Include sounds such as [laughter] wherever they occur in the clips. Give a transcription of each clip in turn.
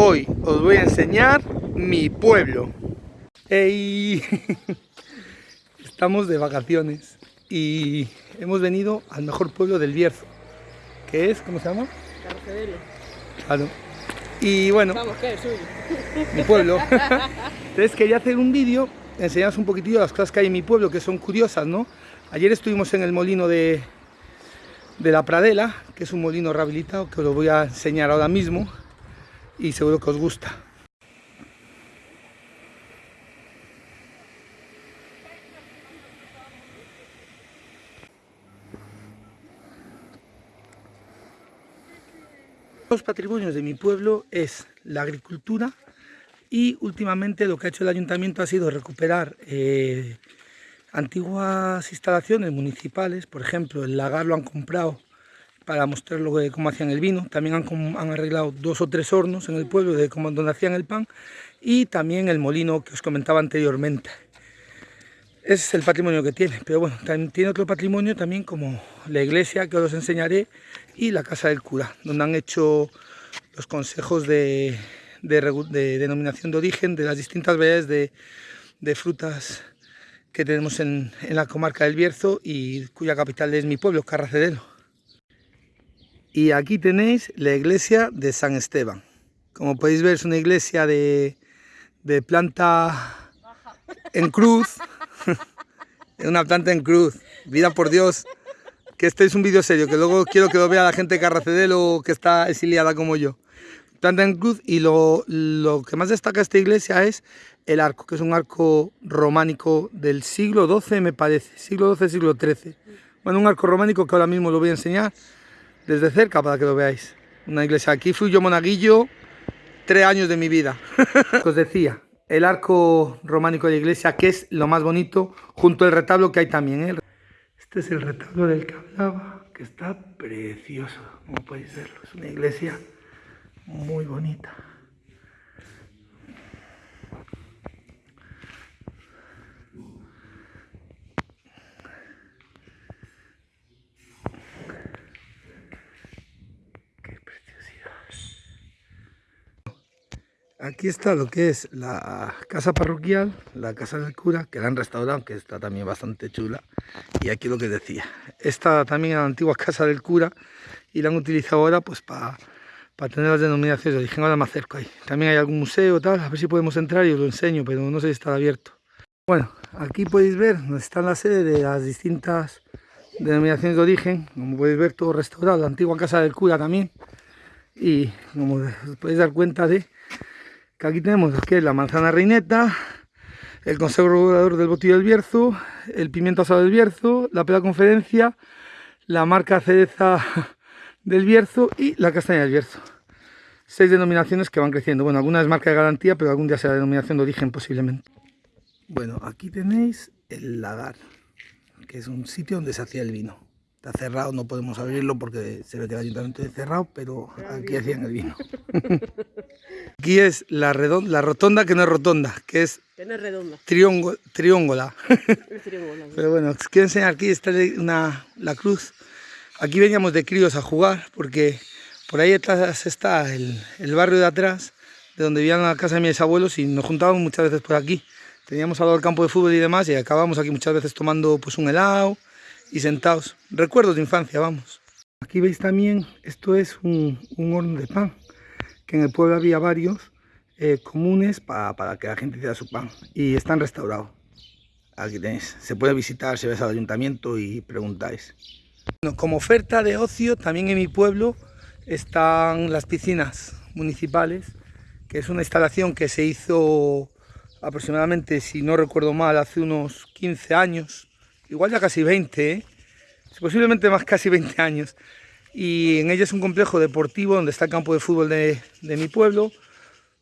Hoy os voy a enseñar mi pueblo. ¡Ey! [laughs] Estamos de vacaciones y hemos venido al mejor pueblo del Bierzo, que es, ¿cómo se llama? Carcedelo. Claro. Y bueno, Vamos, ¿qué es suyo? mi pueblo. [laughs] Entonces quería hacer un vídeo, enseñaros un poquitillo las cosas que hay en mi pueblo, que son curiosas, ¿no? Ayer estuvimos en el molino de, de la Pradela, que es un molino rehabilitado, que os lo voy a enseñar ahora mismo y seguro que os gusta. Los patrimonios de mi pueblo es la agricultura y últimamente lo que ha hecho el ayuntamiento ha sido recuperar eh, antiguas instalaciones municipales, por ejemplo el lagar lo han comprado para mostrar lo que, cómo hacían el vino, también han, han arreglado dos o tres hornos en el pueblo de cómo, donde hacían el pan y también el molino que os comentaba anteriormente. Es el patrimonio que tiene, pero bueno, también tiene otro patrimonio también como la iglesia que os enseñaré y la casa del cura, donde han hecho los consejos de, de de denominación de origen de las distintas variedades de, de frutas que tenemos en, en la comarca del Bierzo y cuya capital es mi pueblo, Carracedelo. Y aquí tenéis la iglesia de San Esteban. Como podéis ver es una iglesia de, planta en cruz. [laughs] Una planta en cruz. Vida por Dios. Que este es un vídeo serio, que luego quiero que lo vea la gente de Carracedelo que está exiliada como yo. Planta en cruz y lo, lo que más destaca esta iglesia es el arco, que es un arco románico del siglo XII me parece, siglo XII, siglo XIII. Bueno, un arco románico que ahora mismo lo voy a enseñar desde cerca para que lo veáis. Una iglesia, aquí fui yo monaguillo tres años de mi vida. [laughs] Os decía, el arco románico de la iglesia, que es lo más bonito, junto al retablo que hay también. ¿eh? Este es el retablo del que hablaba, que está precioso, como podéis verlo. Es una iglesia muy bonita. Aquí está lo que es la casa parroquial, la casa del cura, que la han restaurado, que está también bastante chula. Y aquí lo que decía, esta también era la antigua casa del cura y la han utilizado ahora pues para tener las denominaciones de origen. Ahora me acerco ahí. También hay algún museo, tal, a ver si podemos entrar y os lo enseño, pero no sé si está abierto. Bueno, aquí podéis ver donde está la sede de las distintas denominaciones de origen. Como podéis ver, todo restaurado, la antigua casa del cura también. Y como os podéis dar cuenta de que aquí tenemos que es la manzana reineta, el consejo regulador del botillo del Bierzo, el pimiento asado del Bierzo, la pela conferencia, la marca cereza [laughs] del Bierzo y la castaña del Bierzo. Seis denominaciones que van creciendo. Bueno, alguna es marca de garantía, pero algún día será denominación de origen posiblemente. Bueno, aquí tenéis el lagar, que es un sitio donde se hacía el vino. Está cerrado, no podemos abrirlo porque se ve que el ayuntamiento es cerrado, pero aquí hacían el vino. [laughs] Aquí es la, la rotonda que no es rotonda, que es Que no es redonda, trióngo- trióngola. [laughs] Pero bueno, os quiero enseñar aquí está una, la cruz. Aquí veníamos de críos a jugar porque por ahí atrás está el, el barrio de atrás, de donde vivían la casa de mis abuelos y nos juntábamos muchas veces por aquí. Teníamos al lado el campo de fútbol y demás y acabamos aquí muchas veces tomando pues un helado y sentados. Recuerdos de infancia, vamos. Aquí veis también, esto es un, horno de pan, que en el pueblo había varios eh, comunes pa- para que la gente hiciera su pan y están restaurados. Aquí tenéis, se puede visitar si vais al ayuntamiento y preguntáis. Como oferta de ocio, también en mi pueblo están las piscinas municipales, que es una instalación que se hizo aproximadamente, si no recuerdo mal, hace unos 15 años, igual ya casi 20, ¿eh? posiblemente más casi 20 años. Y en ella es un complejo deportivo donde está el campo de fútbol de, mi pueblo,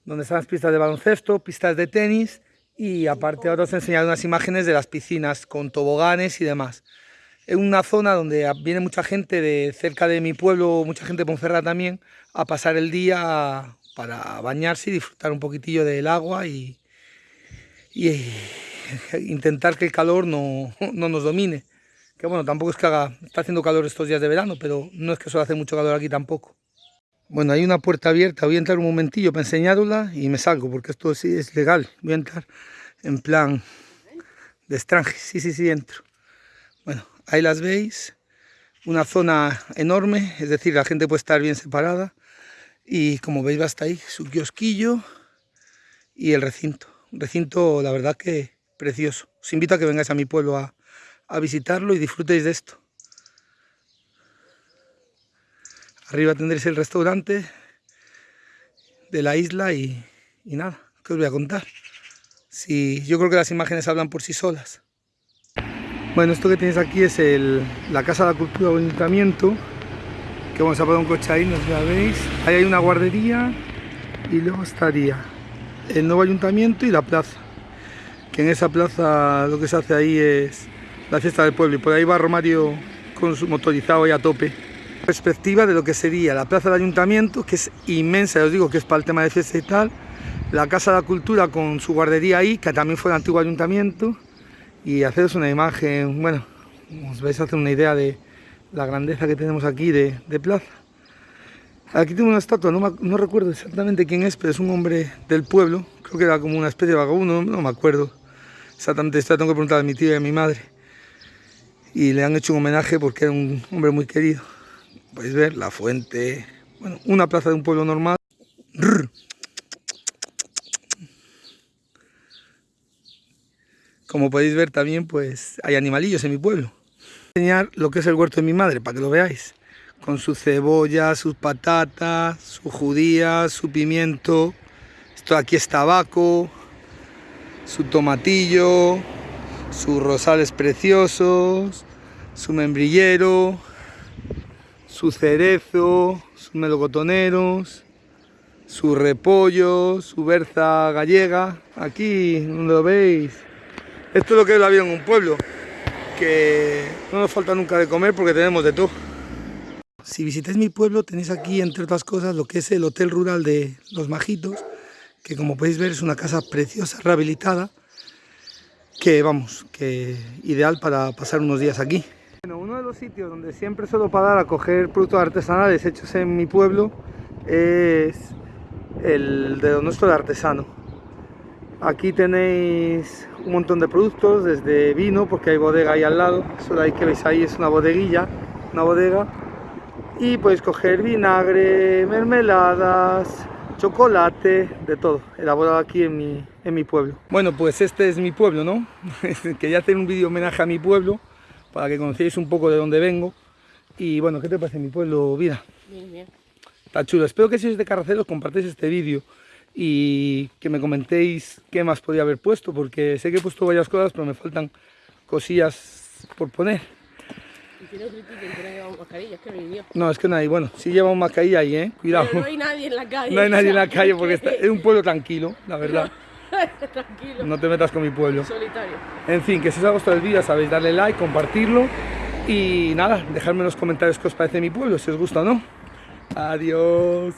donde están las pistas de baloncesto, pistas de tenis y aparte ahora os he unas imágenes de las piscinas con toboganes y demás. Es una zona donde viene mucha gente de cerca de mi pueblo, mucha gente de Ponferrada también, a pasar el día para bañarse y disfrutar un poquitillo del agua y, y [laughs] intentar que el calor no, [laughs] no nos domine. Que bueno, tampoco es que haga, está haciendo calor estos días de verano, pero no es que suele hacer mucho calor aquí tampoco. Bueno, hay una puerta abierta, voy a entrar un momentillo para enseñarosla y me salgo porque esto sí es legal. Voy a entrar en plan de extranjero, sí, sí, sí, entro. Bueno, ahí las veis, una zona enorme, es decir, la gente puede estar bien separada. Y como veis va hasta ahí su kiosquillo y el recinto. Un recinto, la verdad que precioso. Os invito a que vengáis a mi pueblo a, a visitarlo y disfrutéis de esto. Arriba tendréis el restaurante de la isla y, y nada, ¿qué os voy a contar? Si, yo creo que las imágenes hablan por sí solas. Bueno, esto que tenéis aquí es el, la Casa de la Cultura del Ayuntamiento, que vamos a poner un coche ahí, no ya veis. Ahí hay una guardería y luego estaría el nuevo ayuntamiento y la plaza. Que en esa plaza lo que se hace ahí es la fiesta del pueblo y por ahí va Romario con su motorizado ahí a tope perspectiva de lo que sería la plaza del ayuntamiento, que es inmensa, os digo que es para el tema de fiesta y tal, la Casa de la Cultura con su guardería ahí, que también fue el antiguo ayuntamiento, y haceros una imagen, bueno, os vais a hacer una idea de la grandeza que tenemos aquí de, plaza. Aquí tengo una estatua, no, no, recuerdo exactamente quién es, pero es un hombre del pueblo, creo que era como una especie de vagabundo, no me acuerdo exactamente, esto tengo que preguntar a mi tía y a mi madre. Y le han hecho un homenaje porque era un hombre muy querido podéis ver la fuente, bueno, una plaza de un pueblo normal. Como podéis ver también, pues hay animalillos en mi pueblo. Voy a enseñar lo que es el huerto de mi madre, para que lo veáis. Con su cebolla, sus patatas, su judía, su pimiento. Esto aquí es tabaco, su tomatillo, sus rosales preciosos, su membrillero, su cerezo, sus melocotoneros, su repollo, su berza gallega. Aquí, donde lo veis. Esto es lo que es la vida en un pueblo, que no nos falta nunca de comer porque tenemos de todo. Si visitáis mi pueblo tenéis aquí, entre otras cosas, lo que es el Hotel Rural de Los Majitos, que como podéis ver es una casa preciosa, rehabilitada, que vamos, que ideal para pasar unos días aquí. Bueno, uno de los sitios donde siempre suelo parar a coger productos artesanales hechos en mi pueblo es el de nuestro artesano. Aquí tenéis un montón de productos, desde vino, porque hay bodega ahí al lado, eso de ahí que veis ahí es una bodeguilla, una bodega, y podéis coger vinagre, mermeladas, chocolate, de todo, elaborado aquí en mi, en mi pueblo. Bueno, pues este es mi pueblo, ¿no? [laughs] Quería hacer un vídeo homenaje a mi pueblo, para que conozcáis un poco de dónde vengo. Y bueno, ¿qué te parece mi pueblo, Vida? Bien, bien. Está chulo. Espero que si sois de Carraceros compartáis este vídeo y que me comentéis qué más podría haber puesto, porque sé que he puesto varias cosas, pero me faltan cosillas por poner. Y no critiquen que no llevamos mascarilla, es que no hay No, es que no hay, bueno, sí llevamos mascarilla ahí, ¿eh? Cuidado. Pero no hay nadie en la calle. No hay nadie en la calle porque es un pueblo tranquilo, la verdad. [laughs] Tranquilo. No te metas con mi pueblo. Solitario. En fin, que si os ha gustado el vídeo sabéis darle like, compartirlo y nada, dejadme en los comentarios qué os parece mi pueblo, si os gusta o no. Adiós.